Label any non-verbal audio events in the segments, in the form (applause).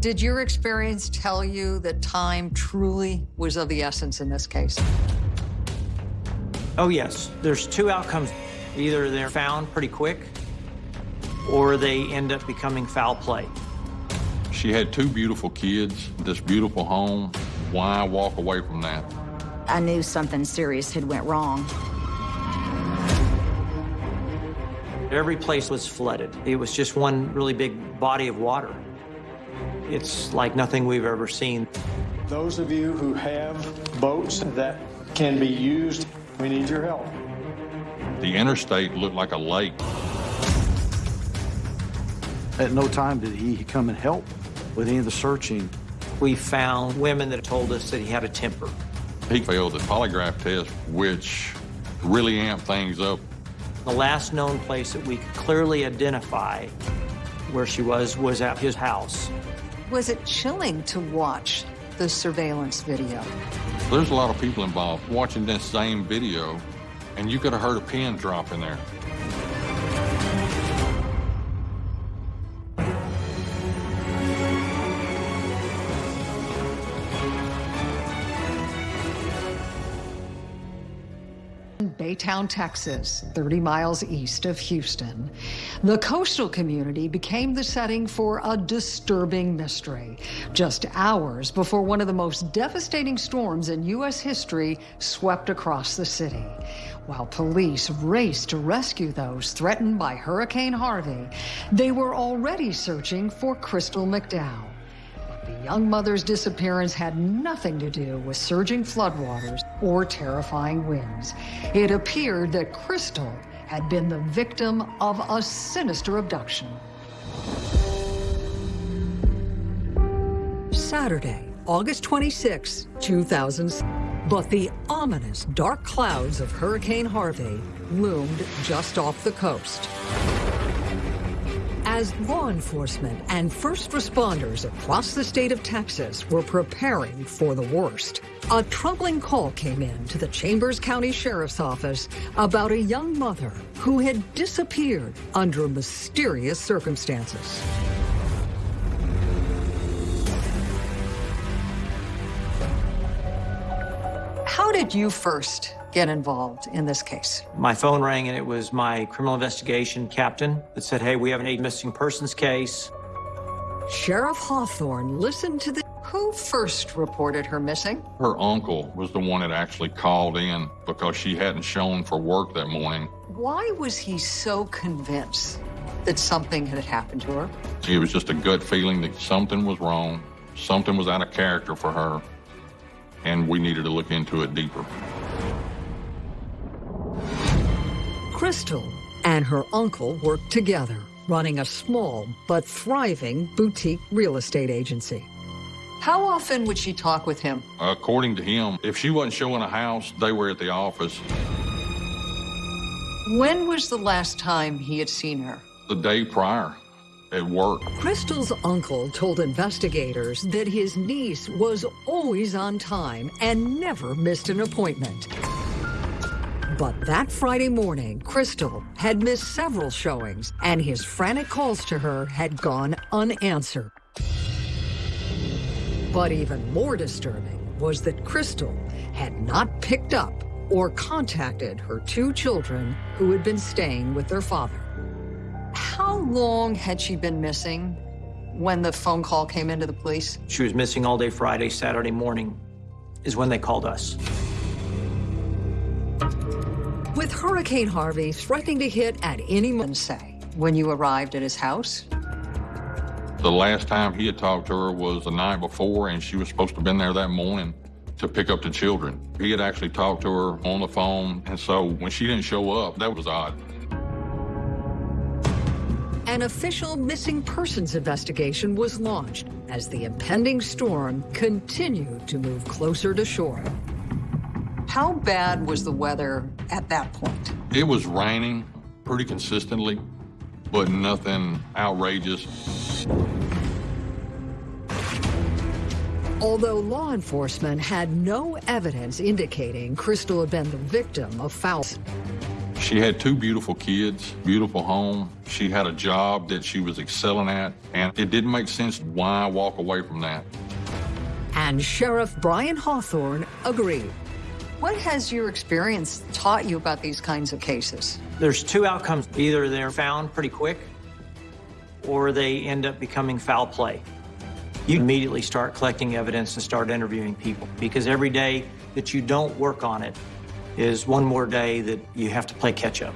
Did your experience tell you that time truly was of the essence in this case? Oh, yes. There's two outcomes. Either they're found pretty quick, or they end up becoming foul play. She had two beautiful kids, this beautiful home. Why walk away from that? I knew something serious had went wrong. Every place was flooded. It was just one really big body of water. It's like nothing we've ever seen. Those of you who have boats that can be used, we need your help. The interstate looked like a lake. At no time did he come and help with any of the searching. We found women that told us that he had a temper. He failed the polygraph test, which really amped things up. The last known place that we could clearly identify where she was was at his house. Was it chilling to watch the surveillance video? There's a lot of people involved watching this same video, and you could have heard a pin drop in there. Baytown, Texas, 30 miles east of Houston. The coastal community became the setting for a disturbing mystery, just hours before one of the most devastating storms in U.S. history swept across the city. While police raced to rescue those threatened by Hurricane Harvey, they were already searching for Crystal McDowell. The young mother's disappearance had nothing to do with surging floodwaters or terrifying winds. It appeared that Crystal had been the victim of a sinister abduction. Saturday, August 26, 2000. But the ominous dark clouds of Hurricane Harvey loomed just off the coast. As law enforcement and first responders across the state of Texas were preparing for the worst, a troubling call came in to the Chambers County Sheriff's Office about a young mother who had disappeared under mysterious circumstances. How did you first get involved in this case? My phone rang and it was my criminal investigation captain that said, hey, we have an eight missing persons case. Sheriff Hawthorne listened to the... Who first reported her missing? Her uncle was the one that actually called in because she hadn't shown for work that morning. Why was he so convinced that something had happened to her? It was just a gut feeling that something was wrong, something was out of character for her, and we needed to look into it deeper. Crystal and her uncle worked together, running a small but thriving boutique real estate agency. How often would she talk with him? According to him, if she wasn't showing a house, they were at the office. When was the last time he had seen her? The day prior at work. Crystal's uncle told investigators that his niece was always on time and never missed an appointment. But that Friday morning, Crystal had missed several showings, and his frantic calls to her had gone unanswered. But even more disturbing was that Crystal had not picked up or contacted her two children who had been staying with their father. How long had she been missing when the phone call came into the police? She was missing all day Friday, Saturday morning is when they called us. With Hurricane Harvey threatening to hit at any moment, say, when you arrived at his house? The last time he had talked to her was the night before, and she was supposed to have been there that morning to pick up the children. He had actually talked to her on the phone, and so when she didn't show up, that was odd. An official missing persons investigation was launched as the impending storm continued to move closer to shore. How bad was the weather at that point? It was raining pretty consistently, but nothing outrageous. Although law enforcement had no evidence indicating Crystal had been the victim of foul, She had two beautiful kids, beautiful home. She had a job that she was excelling at, and it didn't make sense why walk away from that. And Sheriff Brian Hawthorne agreed. What has your experience taught you about these kinds of cases? There's two outcomes. Either they're found pretty quick or they end up becoming foul play. You immediately start collecting evidence and start interviewing people because every day that you don't work on it is one more day that you have to play catch up.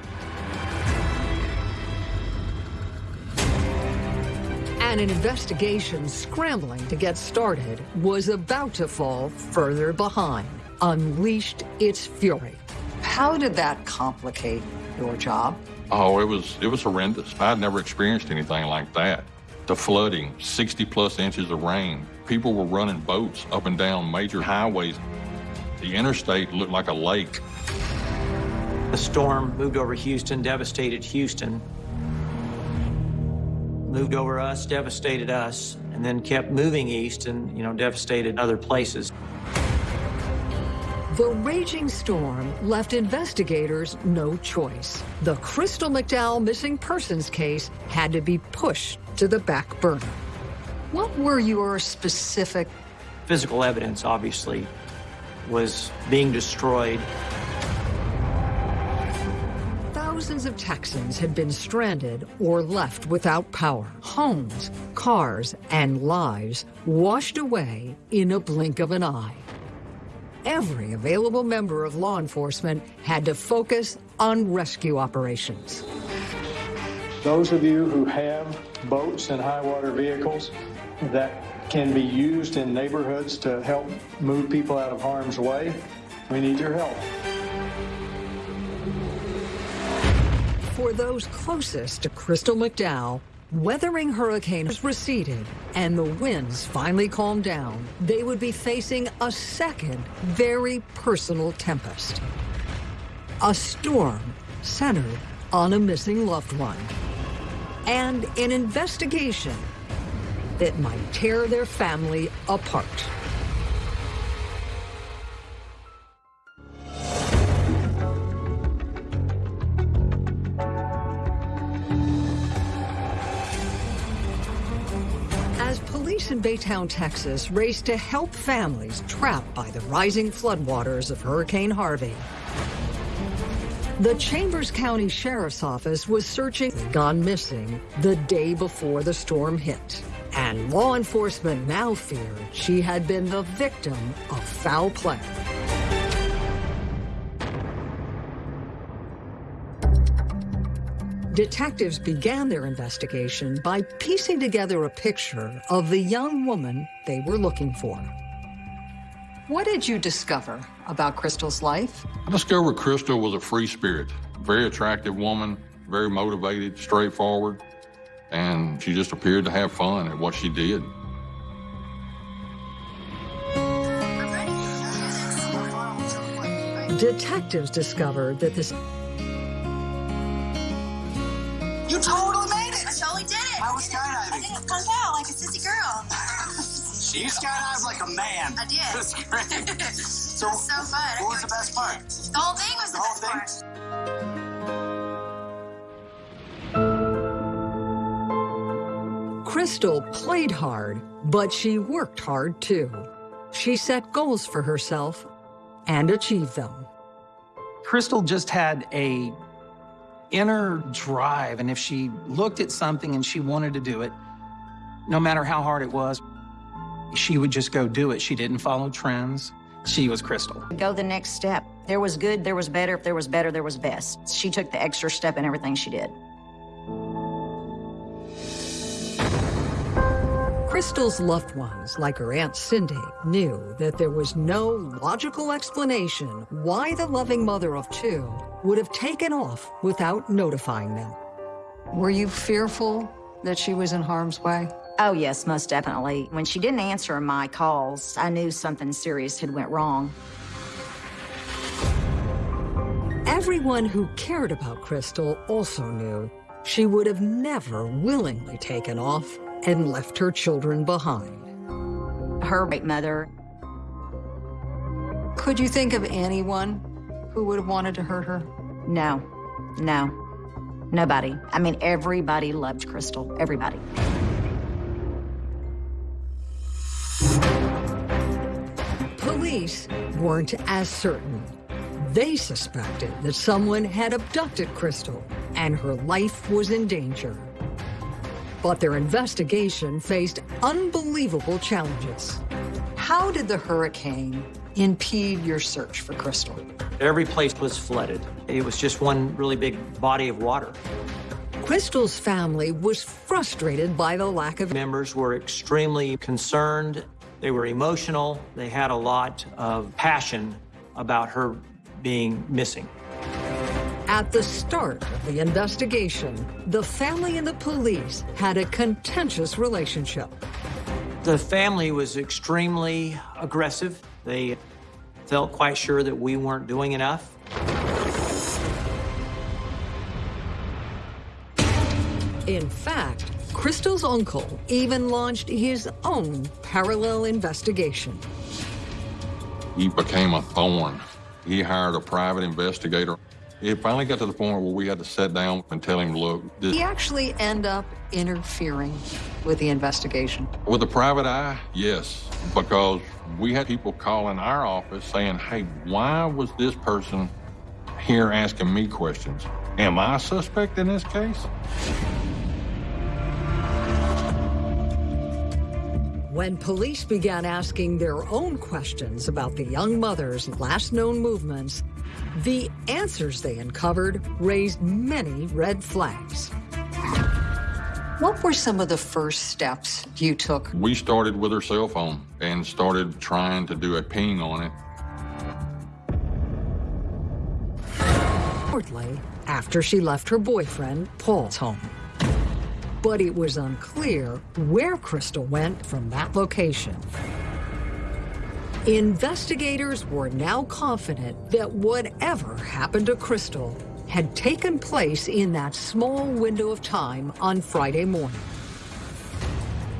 And an investigation scrambling to get started was about to fall further behind, unleashed its fury. How did that complicate your job? Oh, it was it was horrendous. I'd never experienced anything like that. The flooding, 60 plus inches of rain. People were running boats up and down major highways. The interstate looked like a lake. The storm moved over Houston, devastated Houston, moved over us, devastated us, and then kept moving east and, you know, devastated other places. The raging storm left investigators no choice. The Crystal McDowell missing persons case had to be pushed to the back burner. What were your specific Physical evidence, obviously, was being destroyed. Thousands of Texans had been stranded or left without power. Homes, cars, and lives washed away in a blink of an eye. Every available member of law enforcement had to focus on rescue operations. Those of you who have boats and high water vehicles that can be used in neighborhoods to help move people out of harm's way, we need your help. For those closest to Crystal McDowell, weathering hurricanes receded and the winds finally calmed down, they would be facing a second very personal tempest. A storm centered on a missing loved one. And an investigation that might tear their family apart. In Baytown, Texas raced to help families trapped by the rising floodwaters of Hurricane Harvey, the Chambers County Sheriff's Office was searching gone missing the day before the storm hit. And law enforcement now feared she had been the victim of foul play. Detectives began their investigation by piecing together a picture of the young woman they were looking for. What did you discover about Crystal's life? I discovered Crystal was a free spirit, very attractive woman, very motivated, straightforward, and she just appeared to have fun at what she did. Detectives discovered that this I punk out like a sissy girl. You skydived like a man. I did. That's great. (laughs) So, so fun. I what was the best part? The whole thing was the, The whole best thing? part. Crystal played hard, but she worked hard too. She set goals for herself and achieved them. Crystal just had a inner drive, and if she looked at something and she wanted to do it, no matter how hard it was, she would just go do it. She didn't follow trends. She was Crystal. Go the next step. There was good, there was better. If there was better, there was best. She took the extra step in everything she did. Crystal's loved ones, like her Aunt Cindy, knew that there was no logical explanation why the loving mother of two would have taken off without notifying them. Were you fearful that she was in harm's way? Oh, yes, most definitely. When she didn't answer my calls, I knew something serious had went wrong. Everyone who cared about Crystal also knew she would have never willingly taken off and left her children behind. Her great mother, Could you think of anyone who would have wanted to hurt her? no. No. Nobody. I mean, everybody loved Crystal. Everybody. Police weren't as certain. They suspected that someone had abducted Crystal and her life was in danger. But their investigation faced unbelievable challenges. How did the hurricane impede your search for Crystal? Every place was flooded. It was just one really big body of water. Crystal's family was frustrated by the lack of Members were extremely concerned. They were emotional. They had a lot of passion about her being missing. At the start of the investigation, the family and the police had a contentious relationship. The family was extremely aggressive. They felt quite sure that we weren't doing enough. In fact, Crystal's uncle even launched his own parallel investigation. He became a thorn. He hired a private investigator. It finally got to the point where we had to sit down and tell him, look, this, He actually end up interfering with the investigation. with a private eye, yes, because we had people calling our office saying, hey, why was this person here asking me questions? Am I a suspect in this case? When police began asking their own questions about the young mother's last known movements, the answers they uncovered raised many red flags. What were some of the first steps you took? We started with her cell phone and started trying to do a ping on it. Shortly after she left her boyfriend, Paul's home. But it was unclear where Crystal went from that location. Investigators were now confident that whatever happened to Crystal had taken place in that small window of time on Friday morning.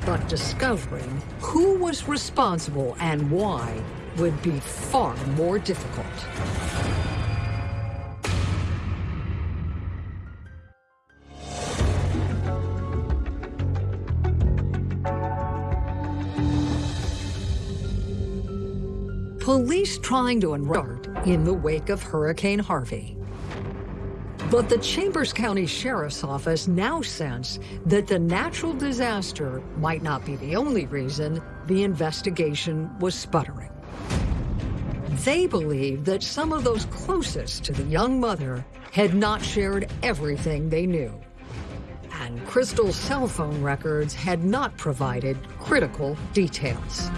But discovering who was responsible and why would be far more difficult. Police trying to uncover in the wake of Hurricane Harvey. But the Chambers County Sheriff's Office now sense that the natural disaster might not be the only reason the investigation was sputtering. They believe that some of those closest to the young mother had not shared everything they knew. And Crystal's cell phone records had not provided critical details.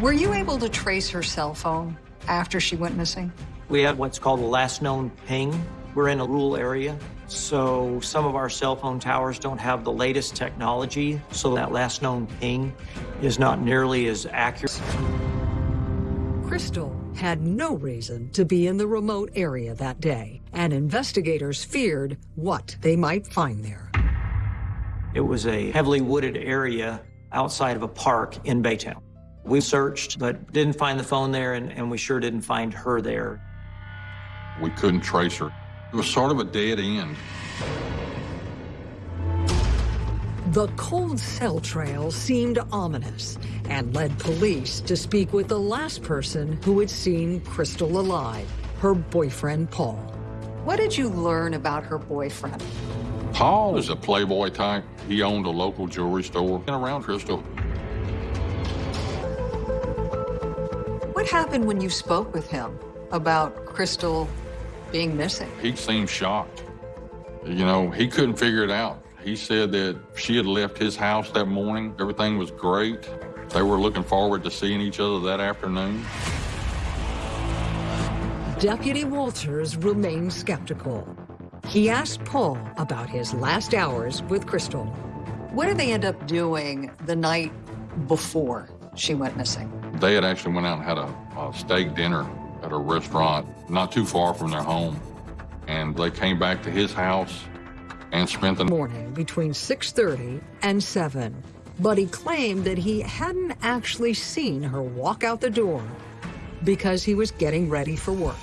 Were you able to trace her cell phone after she went missing? We had what's called a last known ping. We're in a rural area, so some of our cell phone towers don't have the latest technology, so that last known ping is not nearly as accurate. Crystal had no reason to be in the remote area that day, and investigators feared what they might find there. It was a heavily wooded area outside of a park in Baytown. We searched, but didn't find the phone there, and, and we sure didn't find her there. We couldn't trace her. It was sort of a dead end. The cold cell trail seemed ominous and led police to speak with the last person who had seen Crystal alive, her boyfriend, Paul. What did you learn about her boyfriend? Paul is a playboy type. He owned a local jewelry store and around Crystal. Happened when you spoke with him about Crystal being missing? He seemed shocked. You know, he couldn't figure it out. He said that she had left his house that morning. Everything was great. They were looking forward to seeing each other that afternoon. Deputy Walters remained skeptical. He asked Paul about his last hours with Crystal. What did they end up doing the night before she went missing? They had actually went out and had a, a steak dinner at a restaurant not too far from their home. And they came back to his house and spent the morning between 6.30 and 7. But he claimed that he hadn't actually seen her walk out the door because he was getting ready for work.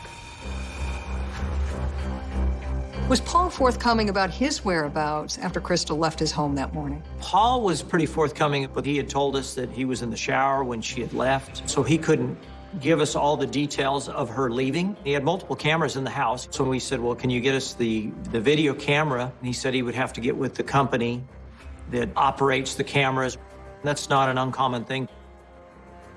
Was Paul forthcoming about his whereabouts after Crystal left his home that morning? Paul was pretty forthcoming, but he had told us that he was in the shower when she had left, so he couldn't give us all the details of her leaving. He had multiple cameras in the house, so we said, well, can you get us the, the video camera? And he said he would have to get with the company that operates the cameras. That's not an uncommon thing.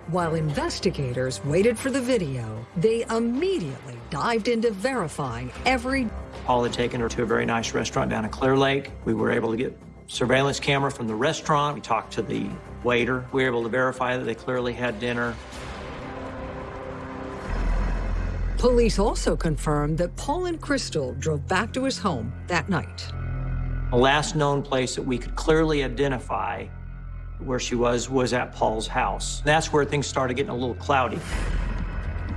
While investigators waited for the video, they immediately dived into verifying every Paul had taken her to a very nice restaurant down in Clear Lake. We were able to get surveillance camera from the restaurant. We talked to the waiter. We were able to verify that they clearly had dinner. Police also confirmed that Paul and Crystal drove back to his home that night. The last known place that we could clearly identify where she was was at Paul's house. That's where things started getting a little cloudy.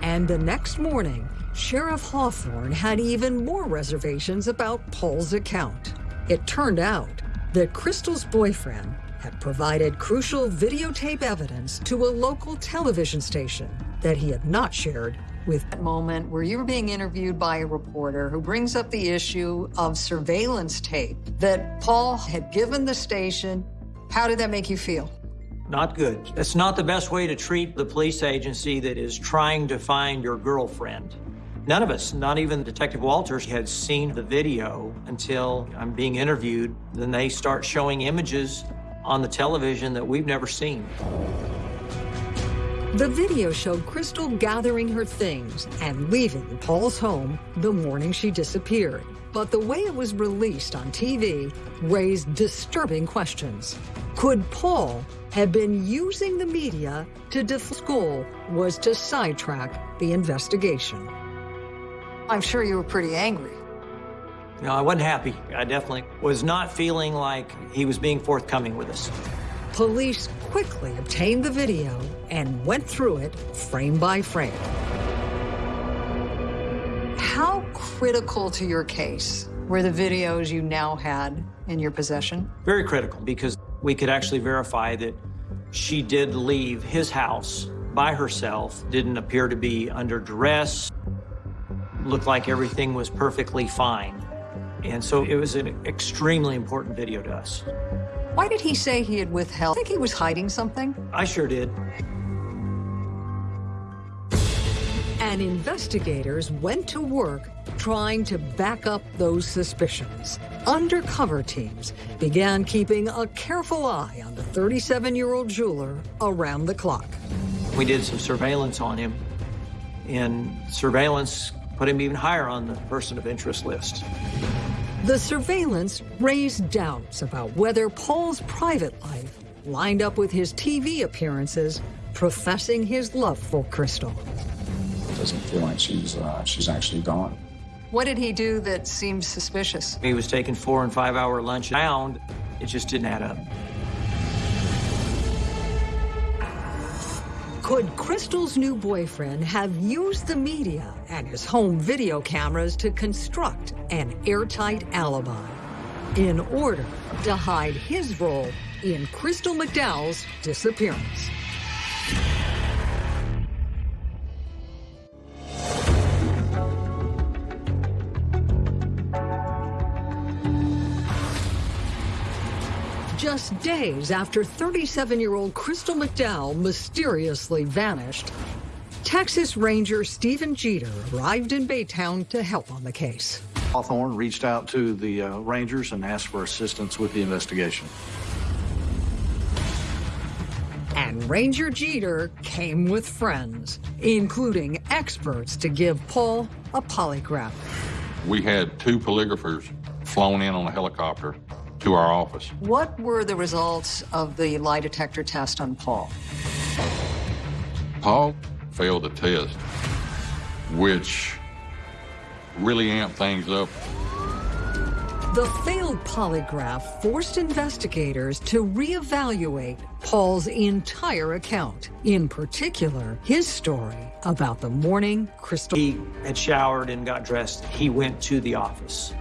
And the next morning, Sheriff Hawthorne had even more reservations about Paul's account. It turned out that Crystal's boyfriend had provided crucial videotape evidence to a local television station that he had not shared with that moment where you're being interviewed by a reporter who brings up the issue of surveillance tape that Paul had given the station. How did that make you feel? Not good. That's not the best way to treat the police agency that is trying to find your girlfriend. None of us, not even Detective Walters, had seen the video until I'm being interviewed. Then they start showing images on the television that we've never seen. The video showed Crystal gathering her things and leaving Paul's home the morning she disappeared. But the way it was released on TV raised disturbing questions. Could Paul have been using the media to def school was to sidetrack the investigation? I'm sure you were pretty angry. No, I wasn't happy. I definitely was not feeling like he was being forthcoming with us. Police quickly obtained the video and went through it frame by frame. How critical to your case were the videos you now had in your possession? Very critical because we could actually verify that she did leave his house by herself, didn't appear to be under duress, looked like everything was perfectly fine. And so it was an extremely important video to us. Why did he say he had withheld? I Think he was hiding something? I sure did. And investigators went to work trying to back up those suspicions. Undercover teams began keeping a careful eye on the 37-year-old jeweler around the clock. We did some surveillance on him, and surveillance put him even higher on the person of interest list. The surveillance raised doubts about whether Paul's private life lined up with his TV appearances, professing his love for Crystal. It Doesn't feel like she's uh, she's actually gone. What did he do that seemed suspicious? He was taking four and five hour lunch around. It just didn't add up. Could Crystal's new boyfriend have used the media and his home video cameras to construct an airtight alibi in order to hide his role in Crystal McDowell's disappearance? Just days after 37-year-old Crystal McDowell mysteriously vanished, Texas Ranger Stephen Jeter arrived in Baytown to help on the case. Hawthorne reached out to the uh, Rangers and asked for assistance with the investigation. And Ranger Jeter came with friends, including experts to give Paul a polygraph. We had two polygraphers flown in on a helicopter to our office. What were the results of the lie detector test on Paul? Paul failed the test, which really amped things up. The failed polygraph forced investigators to reevaluate Paul's entire account, in particular, his story about the morning Crystal. He had showered and got dressed. He went to the office.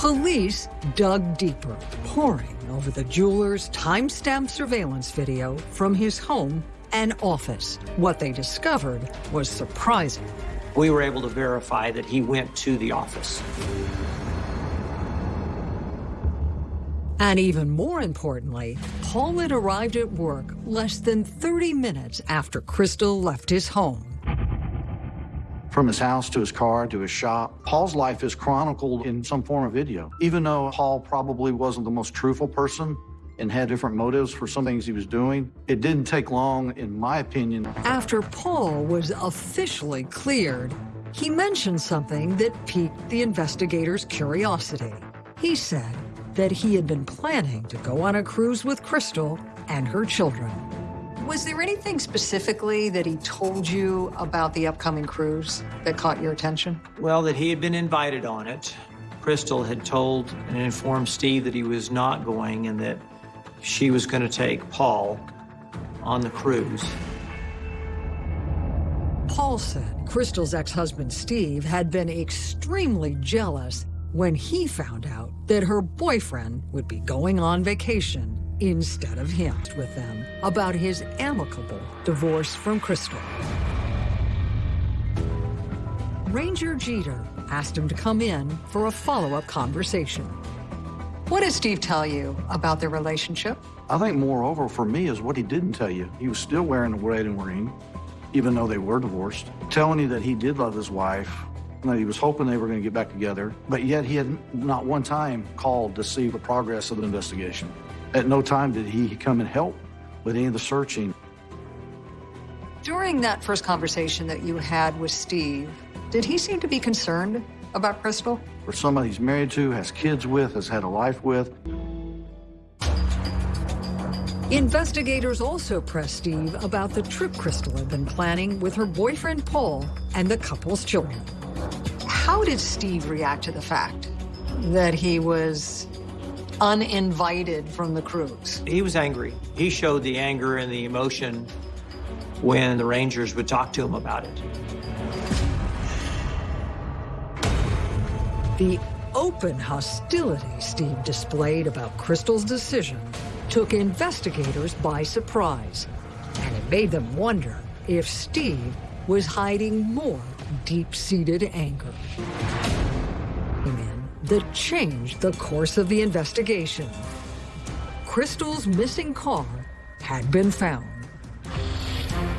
Police dug deeper, poring over the jeweler's timestamp surveillance video from his home and office. What they discovered was surprising. We were able to verify that he went to the office. And even more importantly, Paul had arrived at work less than 30 minutes after Crystal left his home. From his house to his car to his shop, Paul's life is chronicled in some form of video. Even though Paul probably wasn't the most truthful person and had different motives for some things he was doing, it didn't take long, in my opinion. After Paul was officially cleared, he mentioned something that piqued the investigators' curiosity. He said that he had been planning to go on a cruise with Crystal and her children. Was there anything specifically that he told you about the upcoming cruise that caught your attention? Well, that he had been invited on it. Crystal had told and informed Steve that he was not going and that she was going to take Paul on the cruise. Paul said Crystal's ex-husband Steve had been extremely jealous when he found out that her boyfriend would be going on vacation instead of him with them about his amicable divorce from Crystal. Ranger Jeter asked him to come in for a follow-up conversation. What did Steve tell you about their relationship? I think moreover for me is what he didn't tell you. He was still wearing the wedding ring, even though they were divorced, telling you that he did love his wife, that he was hoping they were going to get back together, but yet he had not one time called to see the progress of the investigation. At no time did he come and help with any of the searching. During that first conversation that you had with Steve, did he seem to be concerned about Crystal? For somebody he's married to, has kids with, has had a life with. Investigators also pressed Steve about the trip Crystal had been planning with her boyfriend Paul and the couple's children. How did Steve react to the fact that he was uninvited from the cruise? He was angry. He showed the anger and the emotion when the Rangers would talk to him about it. The open hostility Steve displayed about Crystal's decision took investigators by surprise, and it made them wonder if Steve was hiding more deep-seated anger that changed the course of the investigation. Crystal's missing car had been found.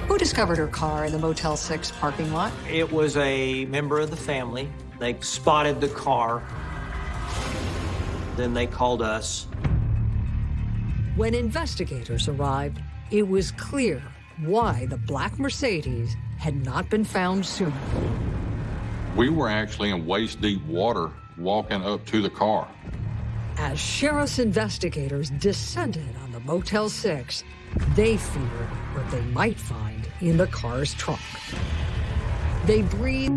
Who discovered her car in the Motel 6 parking lot? It was a member of the family. They spotted the car. Then they called us. When investigators arrived, it was clear why the black Mercedes had not been found sooner. We were actually in waist-deep water walking up to the car. As sheriff's investigators descended on the Motel 6, they feared what they might find in the car's trunk. They breathed,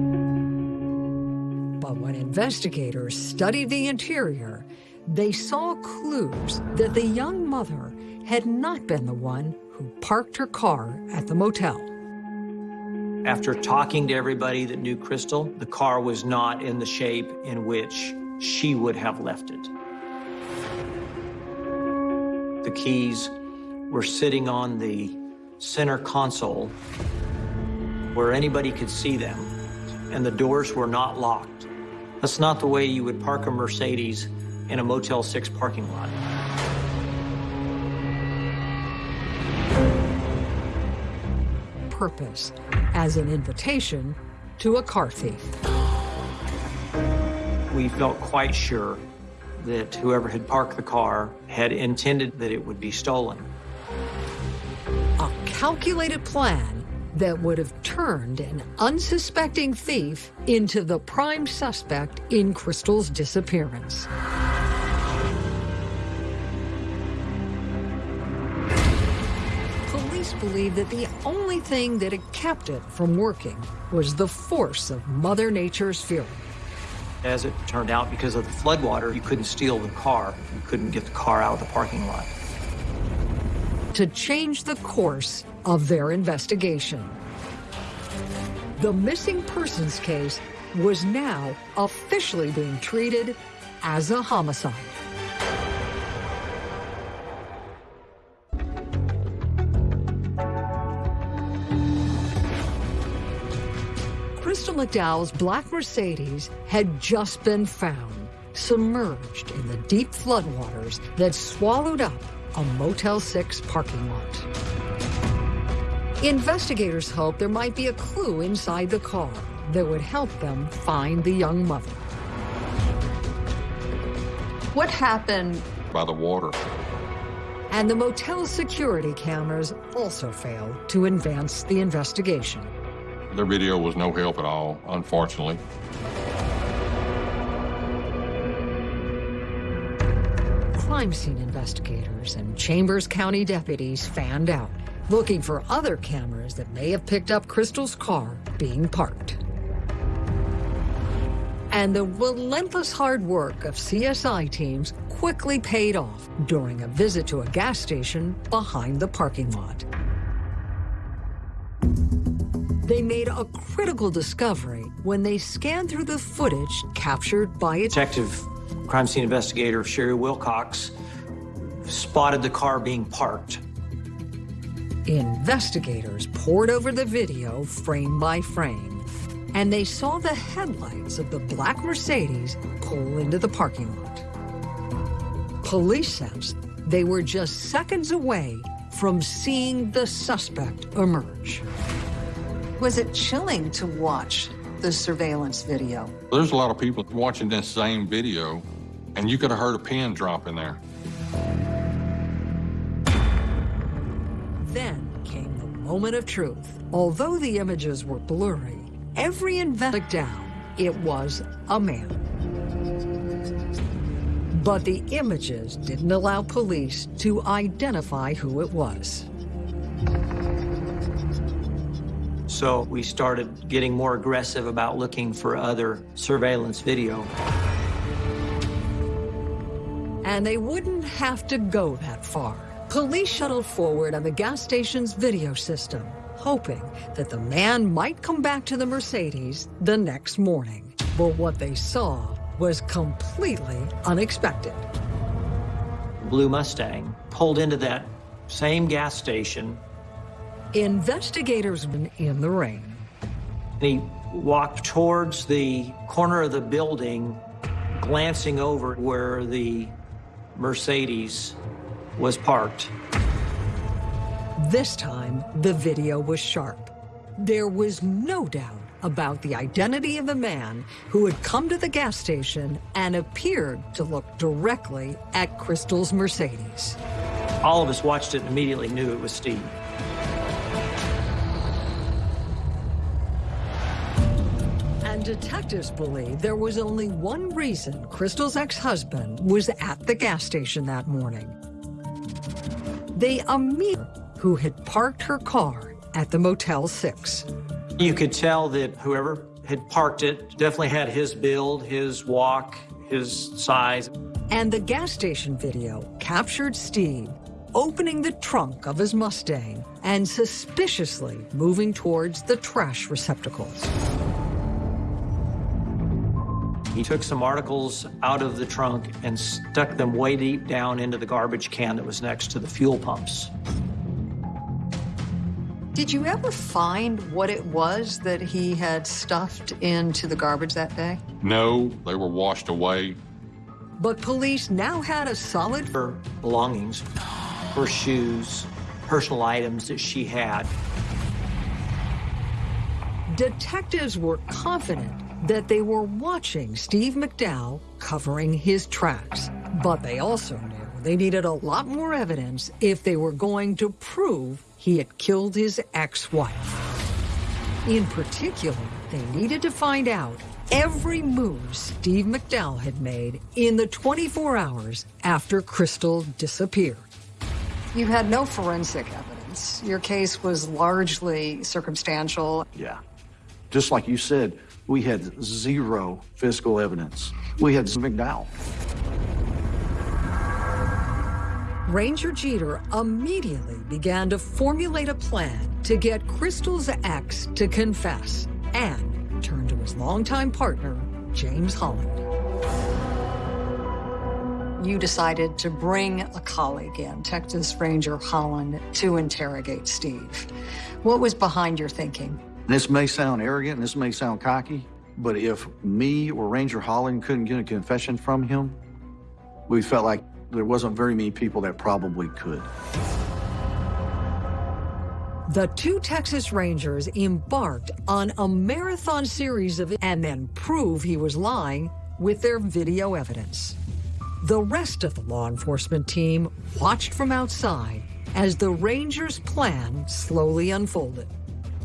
but when investigators studied the interior, they saw clues that the young mother had not been the one who parked her car at the motel. After talking to everybody that knew Crystal, the car was not in the shape in which she would have left it. The keys were sitting on the center console where anybody could see them, and the doors were not locked. That's not the way you would park a Mercedes in a Motel 6 parking lot. Purpose as an invitation to a car thief. We felt quite sure that whoever had parked the car had intended that it would be stolen. A calculated plan that would have turned an unsuspecting thief into the prime suspect in Crystal's disappearance. Police believe that the only thing that had kept it from working was the force of Mother Nature's fury. As it turned out, because of the floodwater, you couldn't steal the car. You couldn't get the car out of the parking lot. To change the course of their investigation. The missing persons case was now officially being treated as a homicide. McDowell's black Mercedes had just been found, submerged in the deep floodwaters that swallowed up a Motel 6 parking lot. Investigators hope there might be a clue inside the car that would help them find the young mother. What happened? By the water. And the motel security cameras also failed to advance the investigation. Their video was no help at all, unfortunately. Crime scene investigators and Chambers County deputies fanned out, looking for other cameras that may have picked up Crystal's car being parked. And the relentless hard work of CSI teams quickly paid off during a visit to a gas station behind the parking lot. They made a critical discovery when they scanned through the footage captured by a Detective crime scene investigator Sherry Wilcox spotted the car being parked. Investigators pored over the video frame by frame, and they saw the headlights of the black Mercedes pull into the parking lot. Police says they were just seconds away from seeing the suspect emerge. Was it chilling to watch the surveillance video? There's a lot of people watching this same video, and you could have heard a pin drop in there. Then came the moment of truth. Although the images were blurry, every investigation down, it was a man. But the images didn't allow police to identify who it was. So we started getting more aggressive about looking for other surveillance video. And they wouldn't have to go that far. Police shuttled forward on the gas station's video system, hoping that the man might come back to the Mercedes the next morning. But what they saw was completely unexpected. Blue Mustang pulled into that same gas station. Investigators in the rain. He walked towards the corner of the building, glancing over where the Mercedes was parked. This time, the video was sharp. There was no doubt about the identity of the man who had come to the gas station and appeared to look directly at Crystal's Mercedes. All of us watched it and immediately knew it was Steve. Detectives believe there was only one reason Crystal's ex-husband was at the gas station that morning. They immediately who had parked her car at the Motel 6. You could tell that whoever had parked it definitely had his build, his walk, his size. And the gas station video captured Steve opening the trunk of his Mustang and suspiciously moving towards the trash receptacles. He took some articles out of the trunk and stuck them way deep down into the garbage can that was next to the fuel pumps. Did you ever find what it was that he had stuffed into the garbage that day? No, they were washed away. But police now had a solid her belongings, her shoes, personal items that she had. Detectives were confident that they were watching Steve McDowell covering his tracks. But they also knew they needed a lot more evidence if they were going to prove he had killed his ex-wife. In particular, they needed to find out every move Steve McDowell had made in the 24 hours after Crystal disappeared. You had no forensic evidence. Your case was largely circumstantial. Yeah. Just like you said, we had zero physical evidence. We had McDowell. Ranger Jeter immediately began to formulate a plan to get Crystal's ex to confess and turn to his longtime partner, James Holland. You decided to bring a colleague in, Texas Ranger Holland, to interrogate Steve. What was behind your thinking? This may sound arrogant, this may sound cocky, But if me or Ranger Holland couldn't get a confession from him, we felt like there wasn't very many people that probably could. The two Texas Rangers embarked on a marathon series of and then prove he was lying with their video evidence. The rest of the law enforcement team watched from outside as the Rangers' plan slowly unfolded.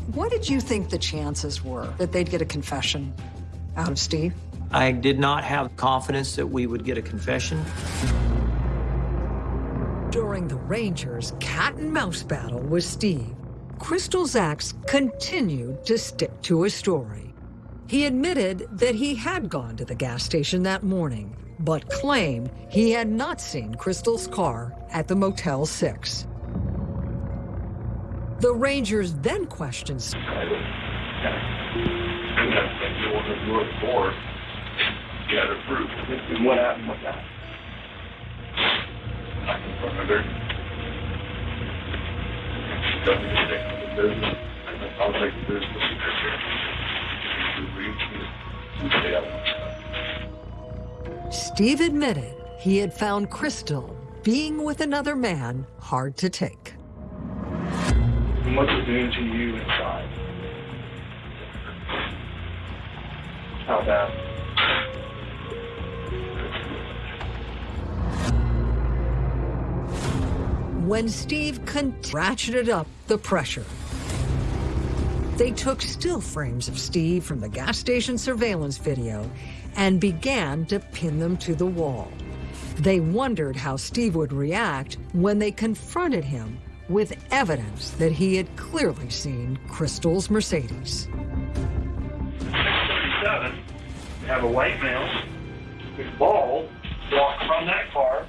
What did you think the chances were that they'd get a confession out of Steve? I did not have confidence that we would get a confession. During the Rangers' cat and mouse battle with Steve, Crystal's ex continued to stick to his story. He admitted that he had gone to the gas station that morning, but claimed he had not seen Crystal's car at the Motel 6. The Rangers then questioned. What happened with that? Steve admitted he had found Crystal being with another man hard to take. And what's it doing to you inside? How bad? when Steve ratcheted up the pressure. They took still frames of Steve from the gas station surveillance video and began to pin them to the wall. They wondered how Steve would react when they confronted him with evidence that he had clearly seen Crystal's Mercedes. 637, we have a white male with bald walk from that car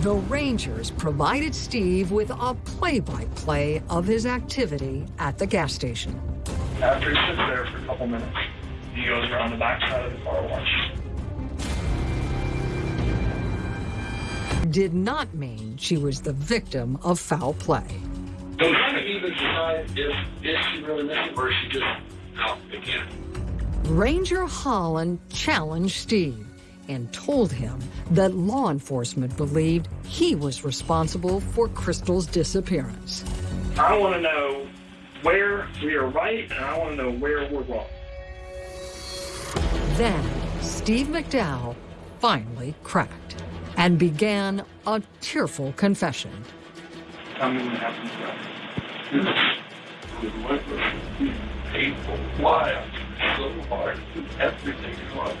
the Rangers provided Steve with a play-by-play -play of his activity at the gas station. After he sits there for a couple minutes, he goes around the backside of the car wash. Did not mean she was the victim of foul play. Of even decide if, if she really missed it or she just out again. Ranger Holland challenged Steve and told him that law enforcement believed he was responsible for Crystal's disappearance. I want to know where we are right, and I want to know where we're wrong. Then Steve McDowell finally cracked and began a tearful confession. Tell me what happened to Why? So hard. Everything was.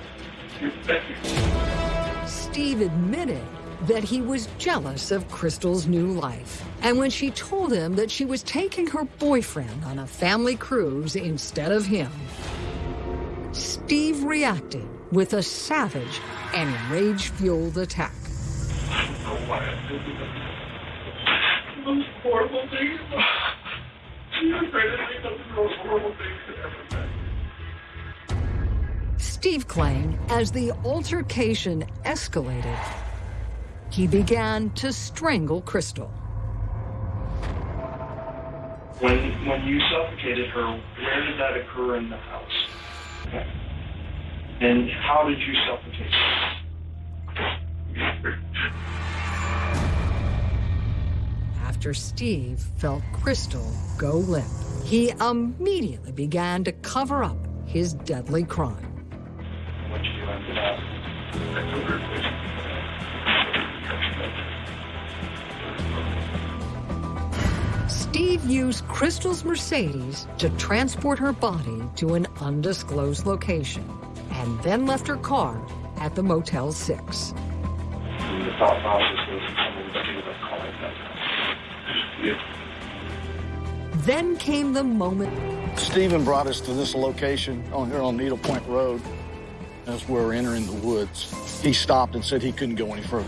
Steve admitted that he was jealous of Crystal's new life. And when she told him that she was taking her boyfriend on a family cruise instead of him, Steve reacted with a savage and rage-fueled attack. Those most horrible things ever. Steve claimed as the altercation escalated, he began to strangle Crystal. When, when you suffocated her, where did that occur in the house? And how did you suffocate her? After Steve felt Crystal go limp, he immediately began to cover up his deadly crime. Steve used Crystal's Mercedes to transport her body to an undisclosed location and then left her car at the Motel 6. Then came the moment. Stephen brought us to this location on here on Needle Point Road. As we're entering the woods, he stopped and said he couldn't go any further.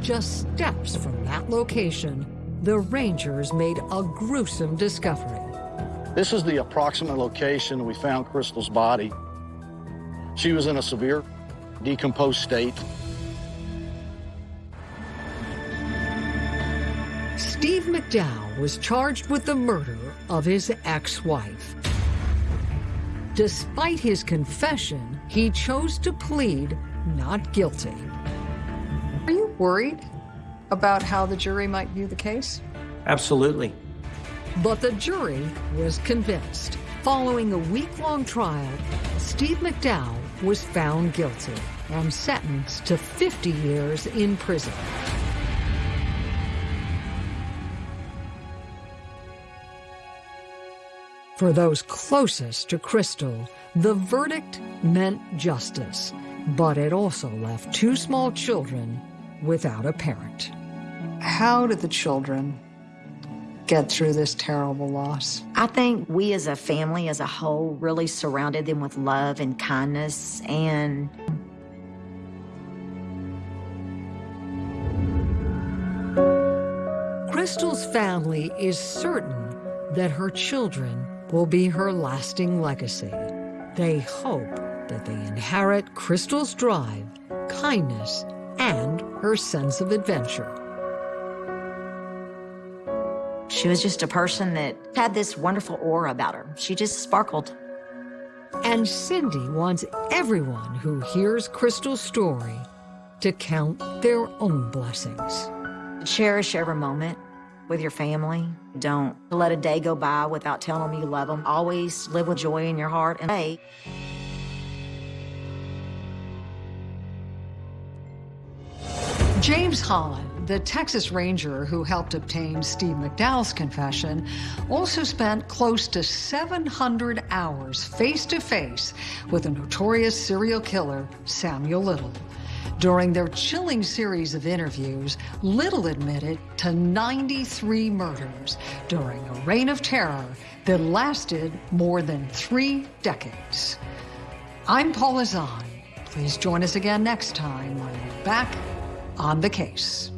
Just steps from that location, the Rangers made a gruesome discovery. This is the approximate location we found Crystal's body. She was in a severe decomposed state. McDowell was charged with the murder of his ex-wife. Despite his confession, he chose to plead not guilty. Are you worried about how the jury might view the case? Absolutely. But the jury was convinced. Following a week-long trial, Steve McDowell was found guilty and sentenced to 50 years in prison. For those closest to Crystal, the verdict meant justice, but it also left two small children without a parent. How did the children get through this terrible loss? I think we as a family, as a whole, really surrounded them with love and kindness and Crystal's family is certain that her children will be her lasting legacy. They hope that they inherit Crystal's drive, kindness, and her sense of adventure. she was just a person that had this wonderful aura about her. She just sparkled. And Cindy wants everyone who hears Crystal's story to count their own blessings. Cherish every moment with your family. Don't let a day go by without telling them you love them. Always live with joy in your heart. And hey, James Holland, the Texas Ranger who helped obtain Steve McDowell's confession, also spent close to 700 hours face to face with the notorious serial killer Samuel Little. During their chilling series of interviews, Little admitted to 93 murders during a reign of terror that lasted more than three decades. I'm Paula Zahn. Please join us again next time when we're back on the case.